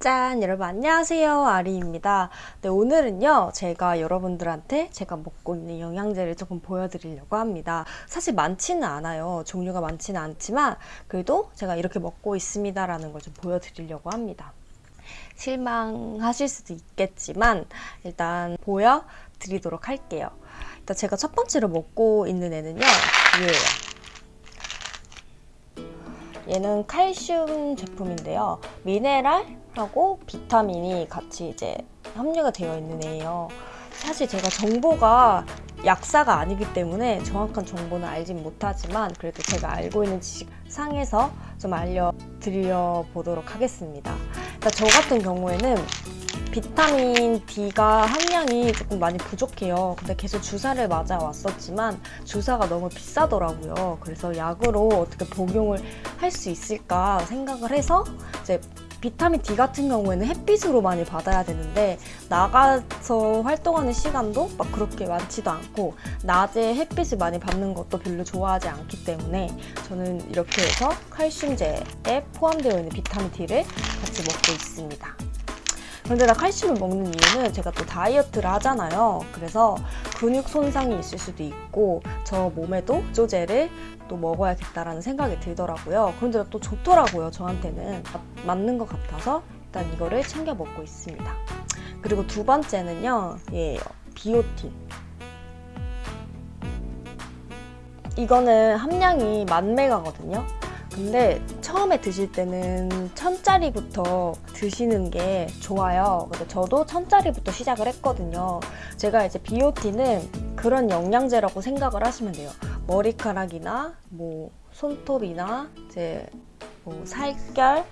짠! 여러분 안녕하세요. 아리입니다. 네, 오늘은요. 제가 여러분들한테 제가 먹고 있는 영양제를 조금 보여드리려고 합니다. 사실 많지는 않아요. 종류가 많지는 않지만 그래도 제가 이렇게 먹고 있습니다. 라는 걸 좀 보여드리려고 합니다. 실망하실 수도 있겠지만 일단 보여드리도록 할게요. 일단 제가 첫 번째로 먹고 있는 애는요. 얘예요. 얘는 칼슘 제품인데요. 미네랄 하고 비타민이 같이 이제 함유가 되어 있는 애예요. 사실 제가 정보가 약사가 아니기 때문에 정확한 정보는 알진 못하지만 그래도 제가 알고 있는 지식상에서 좀 알려드려 보도록 하겠습니다. 일단 저 같은 경우에는 비타민 D가 함량이 조금 많이 부족해요. 근데 계속 주사를 맞아 왔었지만 주사가 너무 비싸더라고요. 그래서 약으로 어떻게 복용을 할 수 있을까 생각을 해서 이제 비타민 D 같은 경우에는 햇빛으로 많이 받아야 되는데 나가서 활동하는 시간도 막 그렇게 많지도 않고 낮에 햇빛을 많이 받는 것도 별로 좋아하지 않기 때문에 저는 이렇게 해서 칼슘제에 포함되어 있는 비타민 D를 같이 먹고 있습니다. 그런데 나 칼슘을 먹는 이유는 제가 또 다이어트를 하잖아요. 그래서 근육 손상이 있을 수도 있고 저 몸에도 조제를 또 먹어야겠다라는 생각이 들더라고요. 그런데 또 좋더라고요. 저한테는 맞는 것 같아서 일단 이거를 챙겨 먹고 있습니다. 그리고 두 번째는요. 얘예요. 비오틴. 이거는 함량이 만 메가거든요. 근데 처음에 드실 때는 천짜리부터 드시는 게 좋아요. 그래서 저도 천짜리부터 시작을 했거든요. 제가 이제 비오티는 그런 영양제라고 생각을 하시면 돼요. 머리카락이나 뭐 손톱이나 이제 뭐 살결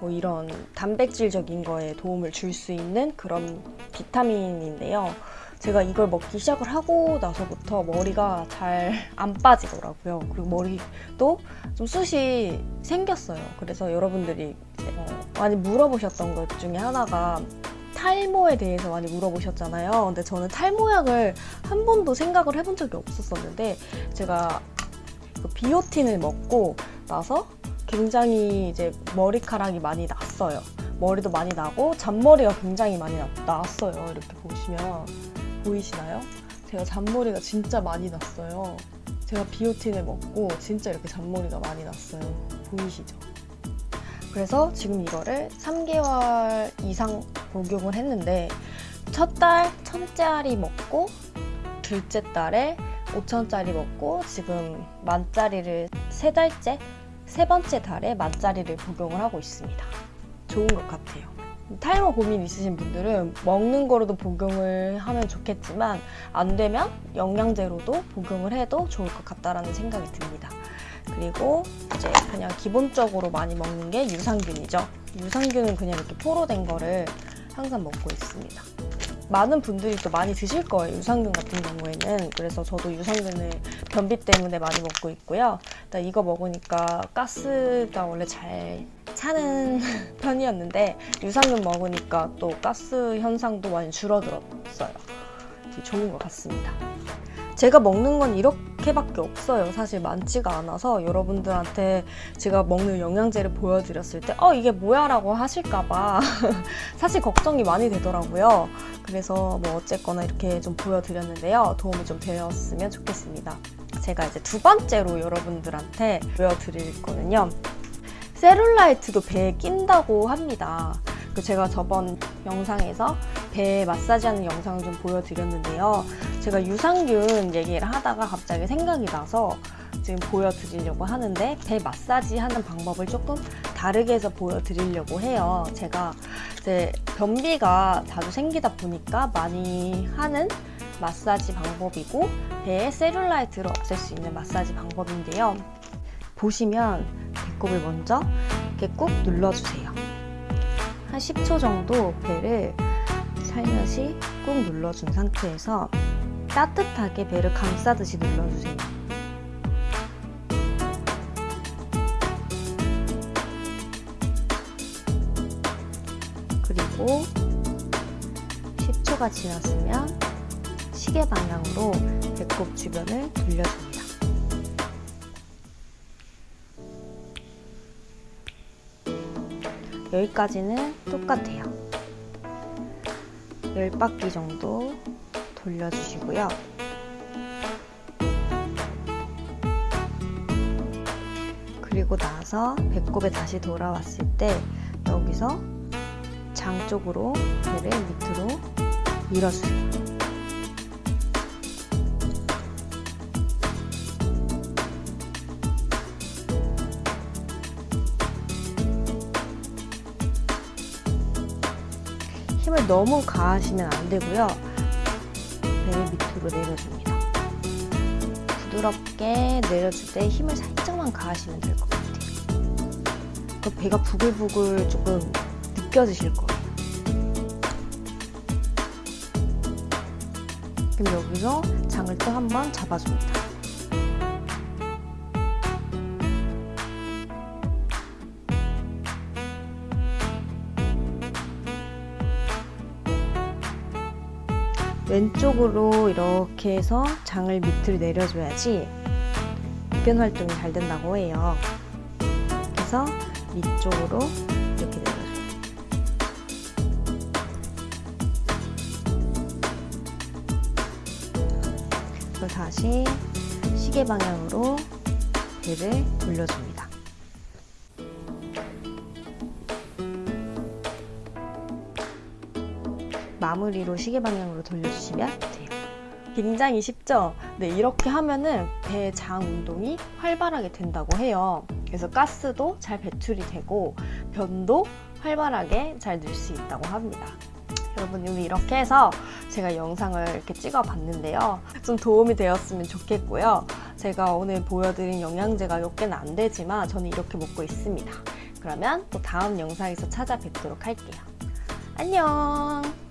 뭐 이런 단백질적인 거에 도움을 줄 수 있는 그런 비타민인데요. 제가 이걸 먹기 시작을 하고 나서부터 머리가 잘 안 빠지더라고요. 그리고 머리도 좀 숱이 생겼어요. 그래서 여러분들이 어 많이 물어보셨던 것 중에 하나가 탈모에 대해서 많이 물어보셨잖아요. 근데 저는 탈모약을 한 번도 생각을 해본 적이 없었었는데 제가 그 비오틴을 먹고 나서 굉장히 이제 머리카락이 많이 났어요. 머리도 많이 나고 잔머리가 굉장히 많이 나, 났어요. 이렇게 보시면 보이시나요? 제가 잔머리가 진짜 많이 났어요. 제가 비오틴을 먹고 진짜 이렇게 잔머리가 많이 났어요. 보이시죠? 그래서 지금 이거를 3개월 이상 복용을 했는데 첫달 1000짜리 먹고 둘째 달에 5천짜리 먹고 지금 만짜리를 세 달째 세 번째 달에 만짜리를 복용을 하고 있습니다. 좋은 것 같아요. 탈모 고민 있으신 분들은 먹는 거로도 복용을 하면 좋겠지만 안 되면 영양제로도 복용을 해도 좋을 것 같다라는 생각이 듭니다. 그리고 이제 그냥 기본적으로 많이 먹는 게 유산균이죠. 유산균은 그냥 이렇게 포로 된 거를 항상 먹고 있습니다. 많은 분들이 또 많이 드실 거예요. 유산균 같은 경우에는. 그래서 저도 유산균을 변비 때문에 많이 먹고 있고요. 일단 이거 먹으니까 가스가 원래 잘 차는 편이었는데 유산균 먹으니까 또 가스 현상도 많이 줄어들었어요. 좋은 것 같습니다. 제가 먹는 건 이렇게밖에 없어요. 사실 많지가 않아서 여러분들한테 제가 먹는 영양제를 보여드렸을 때 어, 이게 뭐야? 라고 하실까봐 사실 걱정이 많이 되더라고요. 그래서 뭐 어쨌거나 이렇게 좀 보여드렸는데요. 도움이 좀 되었으면 좋겠습니다. 제가 이제 두 번째로 여러분들한테 보여드릴 거는요. 세룰라이트도 배에 낀다고 합니다. 그 제가 저번 영상에서 배 마사지하는 영상을 좀 보여드렸는데요. 제가 유산균 얘기를 하다가 갑자기 생각이 나서 지금 보여드리려고 하는데 배 마사지 하는 방법을 조금 다르게 해서 보여드리려고 해요. 제가 이제 변비가 자주 생기다 보니까 많이 하는 마사지 방법이고 배에 셀룰라이트를 없앨 수 있는 마사지 방법인데요. 보시면 배꼽을 먼저 이렇게 꾹 눌러주세요. 한 10초 정도 배를 살며시 꾹 눌러준 상태에서 따뜻하게 배를 감싸듯이 눌러주세요. 그리고 10초가 지났으면 시계 방향으로 배꼽 주변을 돌려줍니다. 여기까지는 똑같아요. 10바퀴 정도 돌려주시고요. 그리고 나서 배꼽에 다시 돌아왔을 때 여기서 장 쪽으로 배를 밑으로 밀어주세요. 힘을 너무 가하시면 안 되고요. 배를 밑으로 내려줍니다. 부드럽게 내려줄 때 힘을 살짝만 가하시면 될 것 같아요. 그 배가 부글부글 조금 느껴지실 거예요. 그럼 여기서 장을 또 한 번 잡아줍니다. 왼쪽으로 이렇게 해서 장을 밑으로 내려줘야지 입변 활동이 잘 된다고 해요. 그래서 밑쪽으로 이렇게 내려줘요. 그리고 다시 시계 방향으로 배를 돌려줍니다. 마무리로 시계 방향으로 돌려주시면 돼요. 굉장히 쉽죠? 네, 이렇게 하면은 배장 운동이 활발하게 된다고 해요. 그래서 가스도 잘 배출이 되고 변도 활발하게 잘 늘 수 있다고 합니다. 여러분 오늘 이렇게 해서 제가 영상을 이렇게 찍어 봤는데요. 좀 도움이 되었으면 좋겠고요. 제가 오늘 보여드린 영양제가 몇 개는 안 되지만 저는 이렇게 먹고 있습니다. 그러면 또 다음 영상에서 찾아뵙도록 할게요. 안녕!